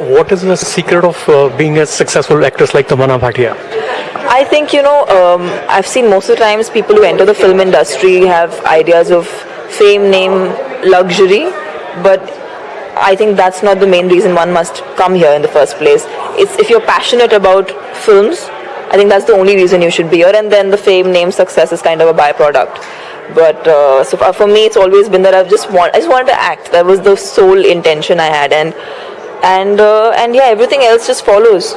What is the secret of uh, being a successful actress like Tamanna Bhatia? I think you know um, I've seen most of the times people who enter the film industry have ideas of fame, name, luxury, but I think that's not the main reason one must come here in the first place. It's if you're passionate about films, I think that's the only reason you should be here, and then the fame, name, success is kind of a byproduct. But uh, so for me, it's always been that I've just want I just wanted to act. That was the sole intention I had, and and uh, and yeah, everything else just follows.